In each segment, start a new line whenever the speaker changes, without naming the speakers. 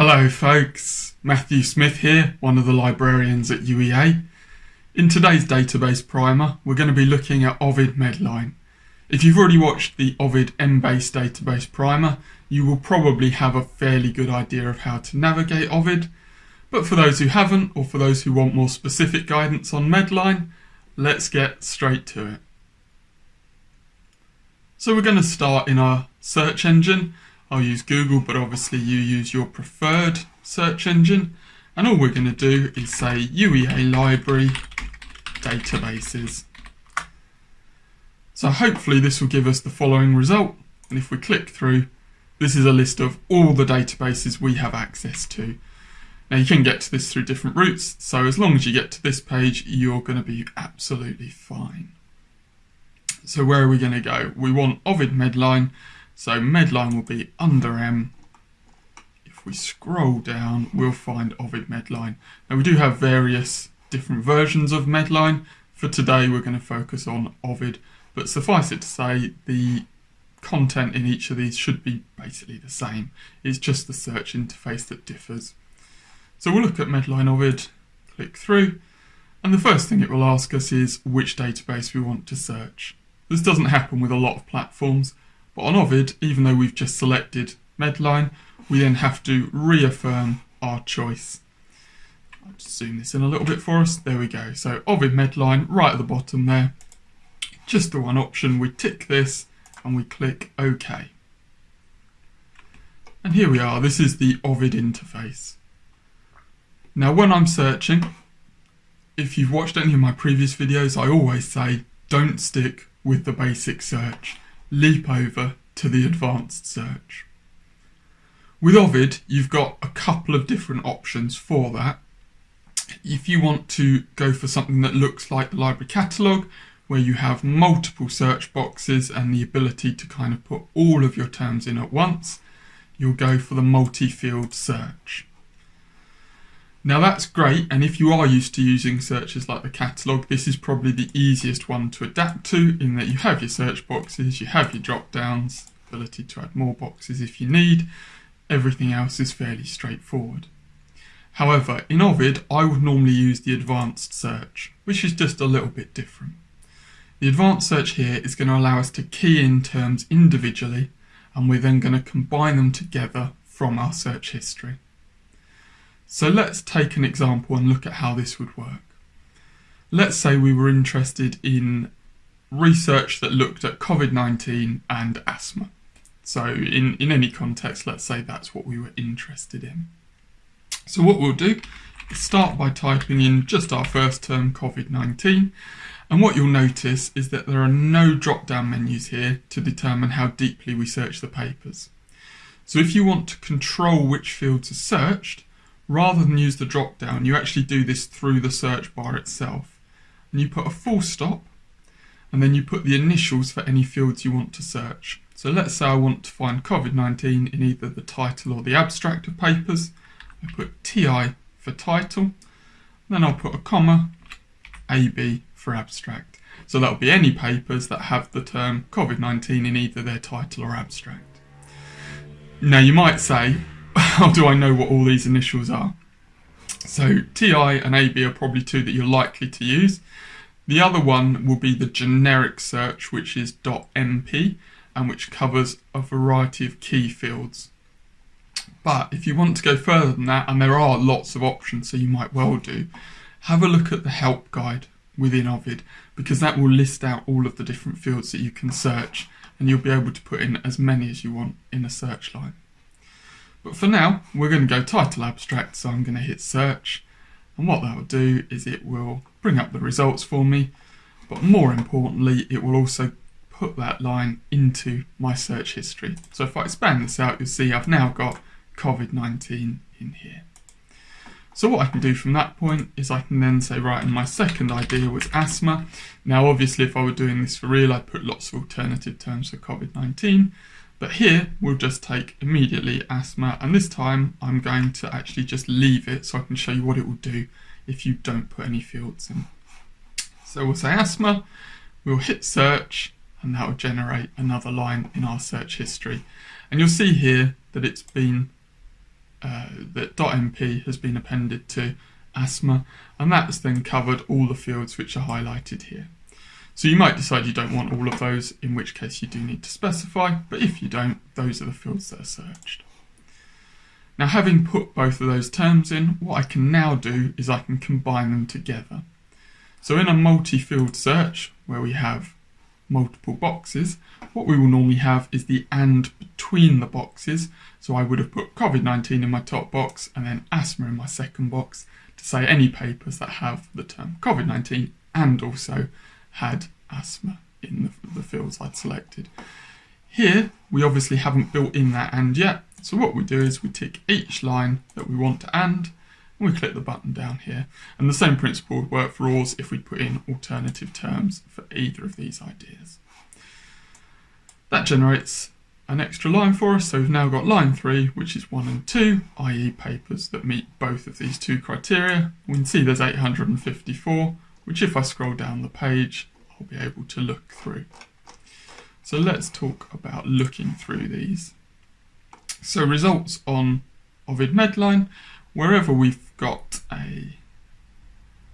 Hello folks, Matthew Smith here, one of the librarians at UEA. In today's database primer, we're going to be looking at Ovid Medline. If you've already watched the Ovid Embase database primer, you will probably have a fairly good idea of how to navigate Ovid. But for those who haven't, or for those who want more specific guidance on Medline, let's get straight to it. So we're going to start in our search engine I'll use Google, but obviously you use your preferred search engine. And all we're going to do is say UEA library databases. So hopefully this will give us the following result. And if we click through, this is a list of all the databases we have access to. Now you can get to this through different routes, so as long as you get to this page, you're going to be absolutely fine. So where are we going to go? We want Ovid Medline, so Medline will be under M. If we scroll down, we'll find Ovid Medline. Now we do have various different versions of Medline. For today, we're going to focus on Ovid, but suffice it to say, the content in each of these should be basically the same. It's just the search interface that differs. So we'll look at Medline Ovid, click through, and the first thing it will ask us is which database we want to search. This doesn't happen with a lot of platforms, but on Ovid, even though we've just selected Medline, we then have to reaffirm our choice. I'll just zoom this in a little bit for us. There we go. So Ovid Medline right at the bottom there. Just the one option. We tick this and we click OK. And here we are. This is the Ovid interface. Now when I'm searching, if you've watched any of my previous videos, I always say don't stick with the basic search leap over to the advanced search. With Ovid, you've got a couple of different options for that. If you want to go for something that looks like the library catalogue, where you have multiple search boxes and the ability to kind of put all of your terms in at once, you'll go for the multi-field search. Now that's great, and if you are used to using searches like the catalogue, this is probably the easiest one to adapt to in that you have your search boxes, you have your drop downs, ability to add more boxes if you need, everything else is fairly straightforward. However, in Ovid, I would normally use the advanced search, which is just a little bit different. The advanced search here is going to allow us to key in terms individually, and we're then going to combine them together from our search history. So let's take an example and look at how this would work. Let's say we were interested in research that looked at COVID-19 and asthma. So in, in any context, let's say that's what we were interested in. So what we'll do is start by typing in just our first term, COVID-19. And what you'll notice is that there are no drop-down menus here to determine how deeply we search the papers. So if you want to control which fields are searched, rather than use the drop down, you actually do this through the search bar itself. And you put a full stop, and then you put the initials for any fields you want to search. So let's say I want to find COVID-19 in either the title or the abstract of papers. I put TI for title, then I'll put a comma, AB for abstract. So that'll be any papers that have the term COVID-19 in either their title or abstract. Now you might say, how do I know what all these initials are? So TI and AB are probably two that you're likely to use. The other one will be the generic search, which is .mp, and which covers a variety of key fields. But if you want to go further than that, and there are lots of options, so you might well do, have a look at the help guide within Ovid, because that will list out all of the different fields that you can search, and you'll be able to put in as many as you want in a search line. But for now, we're going to go title abstract, so I'm going to hit search. And what that will do is it will bring up the results for me, but more importantly, it will also put that line into my search history. So if I expand this out, you'll see I've now got COVID-19 in here. So what I can do from that point is I can then say, right, and my second idea was asthma. Now, obviously, if I were doing this for real, I'd put lots of alternative terms for COVID-19. But here we'll just take immediately asthma and this time I'm going to actually just leave it so I can show you what it will do if you don't put any fields in. So we'll say asthma, we'll hit search and that will generate another line in our search history. And you'll see here that it's been uh, that .mp has been appended to asthma, and that's then covered all the fields which are highlighted here. So you might decide you don't want all of those, in which case you do need to specify, but if you don't, those are the fields that are searched. Now having put both of those terms in, what I can now do is I can combine them together. So in a multi-field search, where we have multiple boxes, what we will normally have is the AND between the boxes. So I would have put COVID-19 in my top box and then asthma in my second box to say any papers that have the term COVID-19 and also had asthma in the, the fields I'd selected. Here, we obviously haven't built in that AND yet, so what we do is we tick each line that we want to AND, and we click the button down here. And the same principle would work for ORS if we put in alternative terms for either of these ideas. That generates an extra line for us, so we've now got line 3, which is 1 and 2, i.e. papers that meet both of these two criteria. We can see there's 854, which if I scroll down the page, I'll be able to look through. So let's talk about looking through these. So results on Ovid Medline, wherever we've got a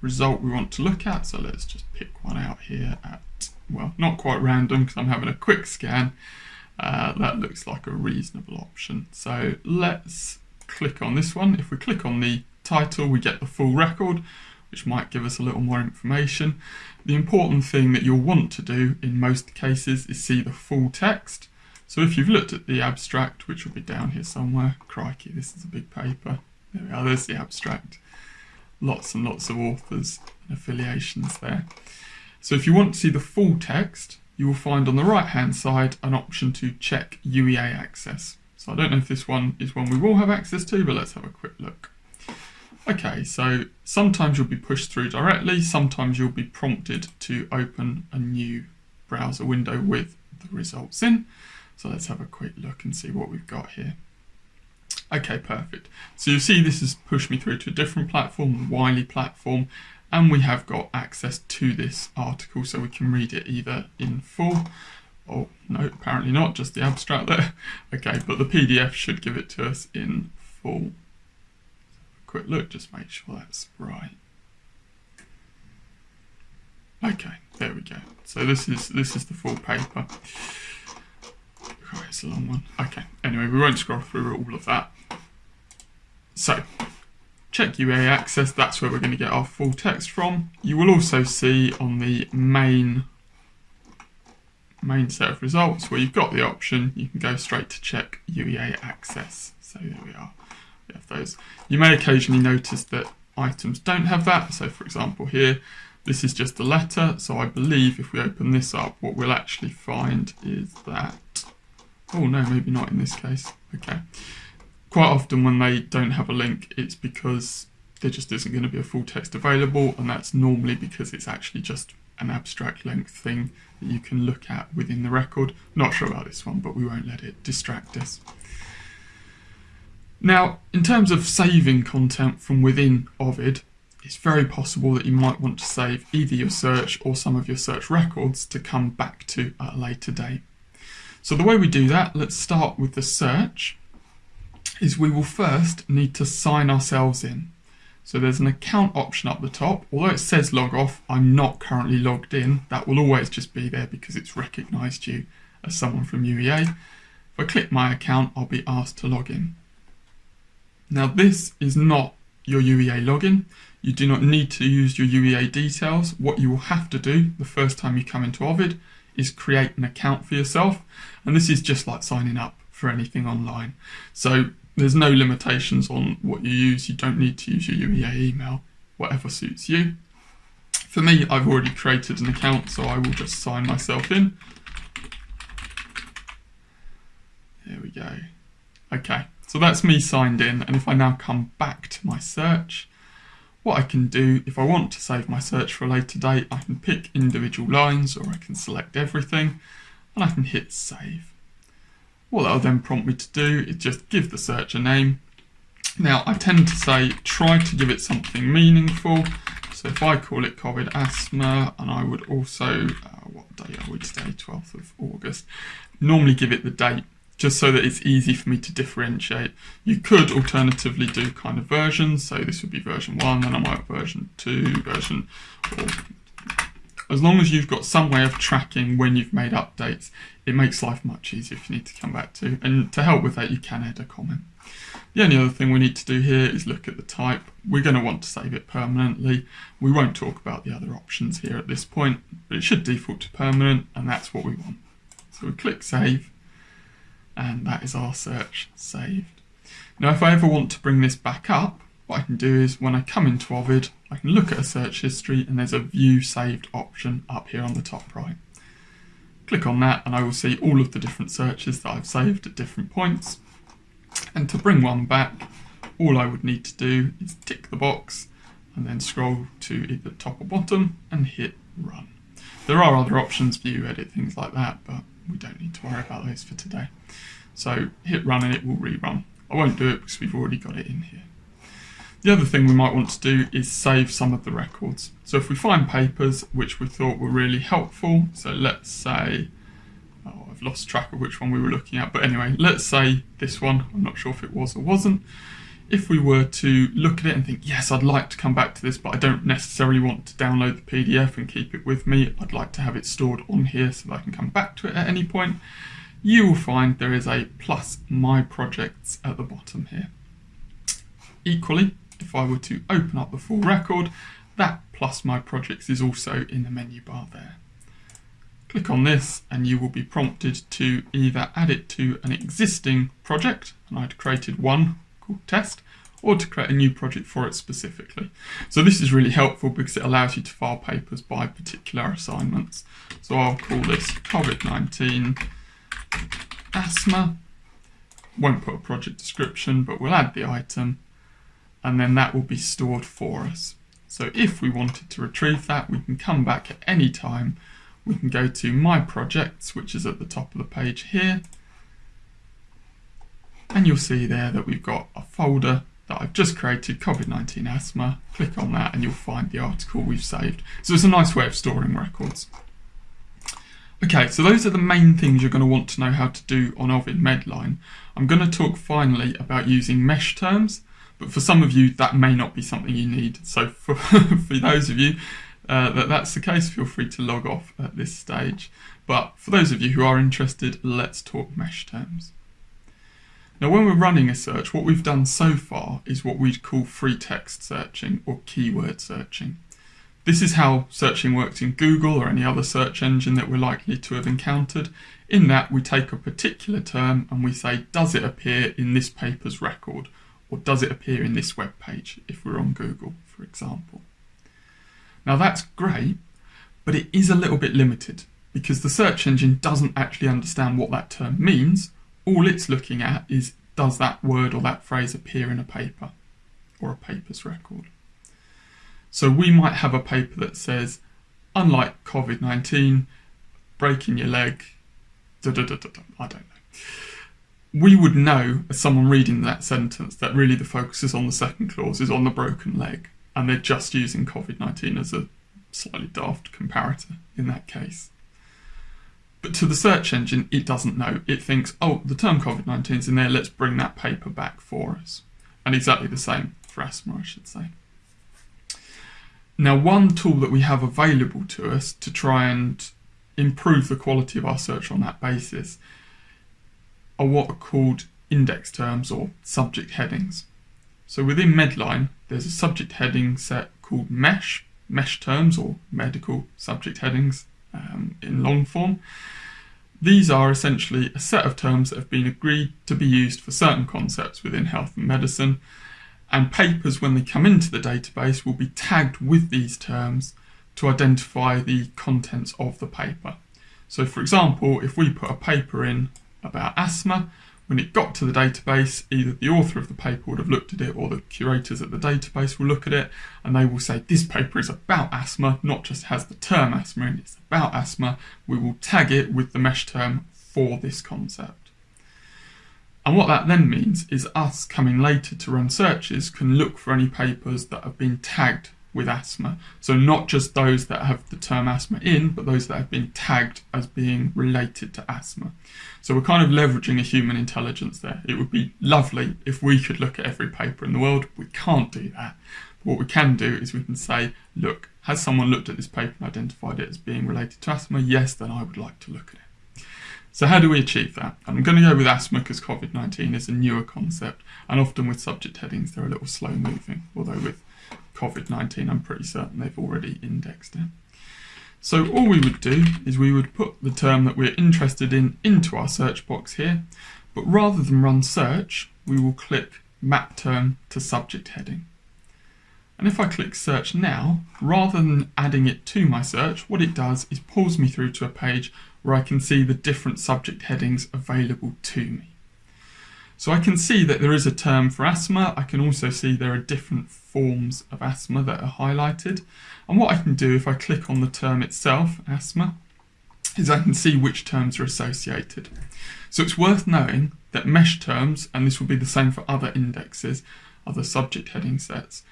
result we want to look at, so let's just pick one out here at, well, not quite random because I'm having a quick scan, uh, that looks like a reasonable option. So let's click on this one. If we click on the title, we get the full record, which might give us a little more information. The important thing that you'll want to do in most cases is see the full text. So if you've looked at the abstract, which will be down here somewhere, crikey, this is a big paper. There we are, there's the abstract. Lots and lots of authors and affiliations there. So if you want to see the full text, you will find on the right hand side an option to check UEA access. So I don't know if this one is one we will have access to, but let's have a quick look. Okay, so sometimes you'll be pushed through directly, sometimes you'll be prompted to open a new browser window with the results in. So let's have a quick look and see what we've got here. Okay, perfect. So you see this has pushed me through to a different platform, the Wiley platform, and we have got access to this article so we can read it either in full or no, apparently not, just the abstract there. Okay, but the PDF should give it to us in full quick look, just make sure that's right. Okay, there we go. So this is this is the full paper. Oh, it's a long one. Okay, anyway, we won't scroll through all of that. So, check UEA access, that's where we're going to get our full text from. You will also see on the main main set of results where you've got the option, you can go straight to check UEA access. So there we are we have those. You may occasionally notice that items don't have that. So for example here, this is just a letter. So I believe if we open this up, what we'll actually find is that, oh no, maybe not in this case. Okay. Quite often when they don't have a link, it's because there just isn't going to be a full text available. And that's normally because it's actually just an abstract length thing that you can look at within the record. Not sure about this one, but we won't let it distract us. Now, in terms of saving content from within Ovid, it's very possible that you might want to save either your search or some of your search records to come back to at a later date. So the way we do that, let's start with the search, is we will first need to sign ourselves in. So there's an account option up the top. Although it says log off, I'm not currently logged in. That will always just be there because it's recognized you as someone from UEA. If I click my account, I'll be asked to log in. Now this is not your UEA login. You do not need to use your UEA details. What you will have to do the first time you come into Ovid is create an account for yourself. And this is just like signing up for anything online. So there's no limitations on what you use. You don't need to use your UEA email, whatever suits you. For me, I've already created an account, so I will just sign myself in. There we go. Okay. So that's me signed in, and if I now come back to my search, what I can do, if I want to save my search for a later date, I can pick individual lines or I can select everything, and I can hit save. What that'll then prompt me to do is just give the search a name. Now, I tend to say try to give it something meaningful. So if I call it COVID asthma, and I would also, uh, what day are we today, 12th of August, normally give it the date just so that it's easy for me to differentiate. You could alternatively do kind of versions, so this would be version 1, then I might version 2, version as long as you've got some way of tracking when you've made updates, it makes life much easier if you need to come back to. And to help with that, you can add a comment. The only other thing we need to do here is look at the type. We're going to want to save it permanently. We won't talk about the other options here at this point, but it should default to permanent, and that's what we want. So we click save, and that is our search saved. Now, if I ever want to bring this back up, what I can do is when I come into Ovid, I can look at a search history and there's a view saved option up here on the top right. Click on that and I will see all of the different searches that I've saved at different points. And to bring one back, all I would need to do is tick the box and then scroll to either top or bottom and hit run. There are other options, view, edit, things like that, but we don't need to worry about those for today. So hit run and it will rerun. I won't do it because we've already got it in here. The other thing we might want to do is save some of the records. So if we find papers which we thought were really helpful, so let's say, oh, I've lost track of which one we were looking at, but anyway, let's say this one, I'm not sure if it was or wasn't. If we were to look at it and think, yes, I'd like to come back to this, but I don't necessarily want to download the PDF and keep it with me, I'd like to have it stored on here so that I can come back to it at any point, you will find there is a plus my projects at the bottom here. Equally, if I were to open up the full record, that plus my projects is also in the menu bar there. Click on this and you will be prompted to either add it to an existing project, and I'd created one called test, or to create a new project for it specifically. So this is really helpful because it allows you to file papers by particular assignments. So I'll call this COVID-19 asthma. Won't put a project description, but we'll add the item and then that will be stored for us. So if we wanted to retrieve that, we can come back at any time. We can go to My Projects, which is at the top of the page here. And you'll see there that we've got a folder that I've just created, COVID-19 asthma. Click on that and you'll find the article we've saved. So it's a nice way of storing records. Okay, so those are the main things you're going to want to know how to do on Ovid Medline. I'm going to talk finally about using mesh terms but for some of you, that may not be something you need. So for, for those of you uh, that that's the case, feel free to log off at this stage. But for those of you who are interested, let's talk mesh terms. Now, when we're running a search, what we've done so far is what we'd call free text searching or keyword searching. This is how searching works in Google or any other search engine that we're likely to have encountered. In that, we take a particular term and we say, does it appear in this paper's record? or does it appear in this web page if we're on Google, for example. Now that's great, but it is a little bit limited because the search engine doesn't actually understand what that term means. All it's looking at is does that word or that phrase appear in a paper or a paper's record. So we might have a paper that says, unlike COVID-19, breaking your leg, da, da, da, I don't know we would know, as someone reading that sentence, that really the focus is on the second clause, is on the broken leg, and they're just using COVID 19 as a slightly daft comparator in that case. But to the search engine, it doesn't know. It thinks, oh, the term COVID 19 is in there, let's bring that paper back for us. And exactly the same for asthma, I should say. Now, one tool that we have available to us to try and improve the quality of our search on that basis are what are called index terms or subject headings. So within Medline, there's a subject heading set called MESH, MESH terms or medical subject headings um, in long form. These are essentially a set of terms that have been agreed to be used for certain concepts within health and medicine, and papers, when they come into the database, will be tagged with these terms to identify the contents of the paper. So for example, if we put a paper in about asthma. When it got to the database, either the author of the paper would have looked at it or the curators at the database will look at it and they will say, this paper is about asthma, not just has the term asthma in, it's about asthma. We will tag it with the mesh term for this concept. And what that then means is us coming later to run searches can look for any papers that have been tagged with asthma. So not just those that have the term asthma in, but those that have been tagged as being related to asthma. So we're kind of leveraging a human intelligence there. It would be lovely if we could look at every paper in the world. We can't do that. But what we can do is we can say, look, has someone looked at this paper and identified it as being related to asthma? Yes, then I would like to look at it. So how do we achieve that? I'm going to go with asthma because COVID-19 is a newer concept and often with subject headings they're a little slow moving, although with COVID-19 I'm pretty certain they've already indexed it. So all we would do is we would put the term that we're interested in into our search box here, but rather than run search, we will click map term to subject heading. And if I click search now, rather than adding it to my search, what it does is pulls me through to a page where I can see the different subject headings available to me. So I can see that there is a term for asthma. I can also see there are different forms of asthma that are highlighted. And what I can do if I click on the term itself, asthma, is I can see which terms are associated. So it's worth knowing that mesh terms, and this will be the same for other indexes, other subject heading sets,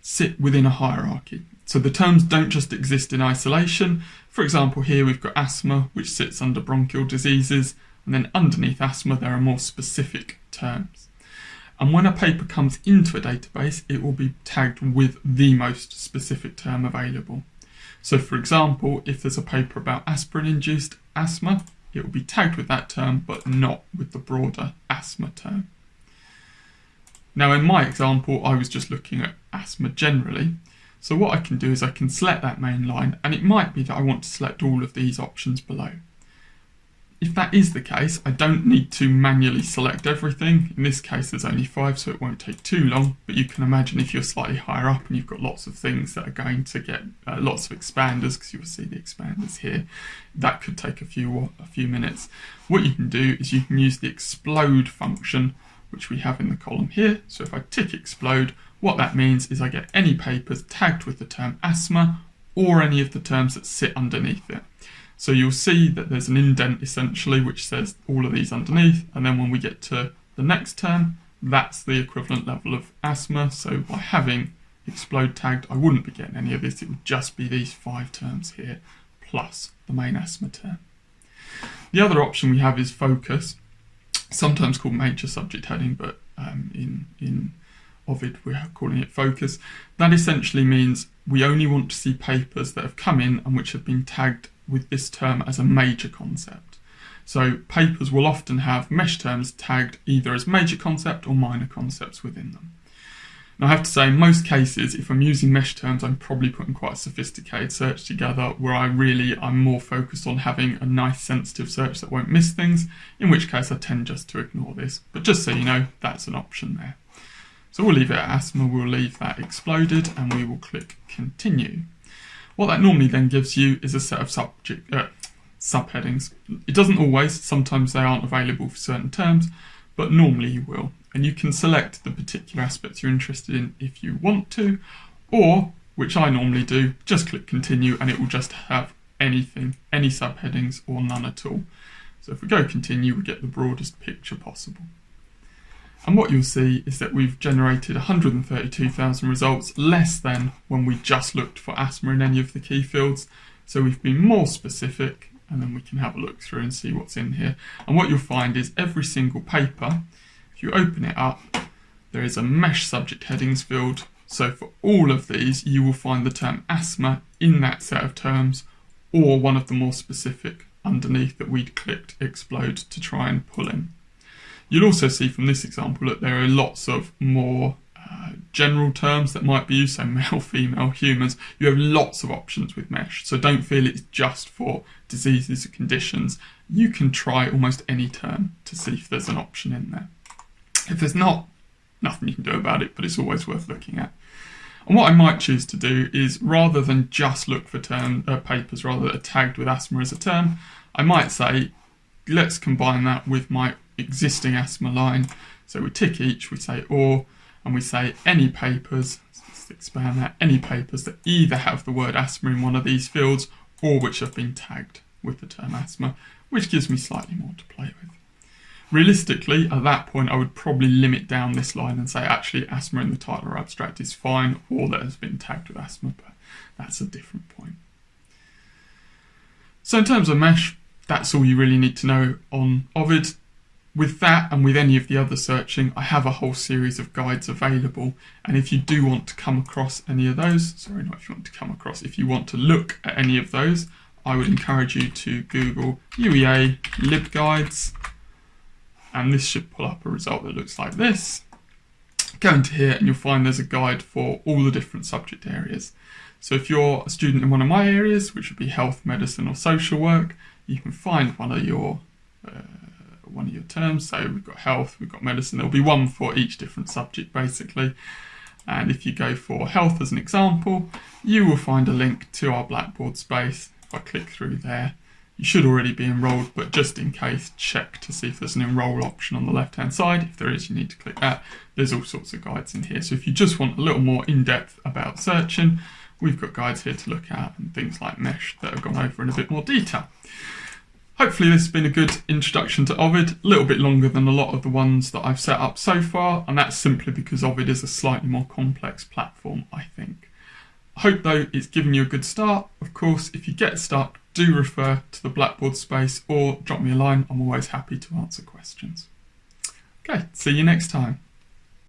sit within a hierarchy. So the terms don't just exist in isolation. For example, here we've got asthma, which sits under bronchial diseases, and then underneath asthma there are more specific terms. And when a paper comes into a database, it will be tagged with the most specific term available. So for example, if there's a paper about aspirin-induced asthma, it will be tagged with that term, but not with the broader asthma term. Now in my example, I was just looking at asthma generally. So what I can do is I can select that main line and it might be that I want to select all of these options below. If that is the case, I don't need to manually select everything. In this case, there's only five, so it won't take too long. But you can imagine if you're slightly higher up and you've got lots of things that are going to get uh, lots of expanders, because you'll see the expanders here, that could take a few, a few minutes. What you can do is you can use the explode function which we have in the column here. So if I tick explode, what that means is I get any papers tagged with the term asthma or any of the terms that sit underneath it. So you'll see that there's an indent essentially which says all of these underneath and then when we get to the next term that's the equivalent level of asthma so by having explode tagged I wouldn't be getting any of this it would just be these five terms here plus the main asthma term. The other option we have is focus sometimes called major subject heading, but um, in, in Ovid we're calling it focus. That essentially means we only want to see papers that have come in and which have been tagged with this term as a major concept. So papers will often have mesh terms tagged either as major concept or minor concepts within them. Now I have to say, in most cases, if I'm using mesh terms, I'm probably putting quite a sophisticated search together where I really, I'm more focused on having a nice sensitive search that won't miss things, in which case I tend just to ignore this. But just so you know, that's an option there. So we'll leave it at asthma, we'll leave that exploded, and we will click continue. What that normally then gives you is a set of subject, uh, subheadings. It doesn't always, sometimes they aren't available for certain terms, but normally you will and you can select the particular aspects you're interested in if you want to, or, which I normally do, just click continue and it will just have anything, any subheadings or none at all. So if we go continue, we get the broadest picture possible. And what you'll see is that we've generated 132,000 results, less than when we just looked for asthma in any of the key fields. So we've been more specific and then we can have a look through and see what's in here. And what you'll find is every single paper if you open it up, there is a mesh subject headings field. So for all of these, you will find the term asthma in that set of terms or one of the more specific underneath that we'd clicked explode to try and pull in. You'll also see from this example that there are lots of more uh, general terms that might be used, so male, female, humans. You have lots of options with mesh, so don't feel it's just for diseases or conditions. You can try almost any term to see if there's an option in there. If there's not, nothing you can do about it, but it's always worth looking at. And what I might choose to do is rather than just look for term uh, papers rather that are tagged with asthma as a term, I might say, let's combine that with my existing asthma line. So we tick each, we say or, and we say any papers, let's expand that, any papers that either have the word asthma in one of these fields or which have been tagged with the term asthma, which gives me slightly more to play with. Realistically, at that point, I would probably limit down this line and say actually asthma in the title or abstract is fine, or that has been tagged with asthma, but that's a different point. So in terms of mesh, that's all you really need to know on Ovid. With that and with any of the other searching, I have a whole series of guides available. And if you do want to come across any of those, sorry, not if you want to come across, if you want to look at any of those, I would encourage you to Google UEA LibGuides. And this should pull up a result that looks like this. Go into here and you'll find there's a guide for all the different subject areas. So if you're a student in one of my areas, which would be health, medicine or social work, you can find one of your uh, one of your terms. So we've got health, we've got medicine. There'll be one for each different subject basically. And if you go for health as an example, you will find a link to our Blackboard space. If I click through there, you should already be enrolled, but just in case, check to see if there's an enroll option on the left hand side. If there is, you need to click that. There's all sorts of guides in here. So if you just want a little more in-depth about searching, we've got guides here to look at and things like mesh that have gone over in a bit more detail. Hopefully this has been a good introduction to Ovid, a little bit longer than a lot of the ones that I've set up so far, and that's simply because Ovid is a slightly more complex platform, I think. I hope though it's given you a good start. Of course, if you get stuck, do refer to the Blackboard space or drop me a line. I'm always happy to answer questions. Okay, see you next time.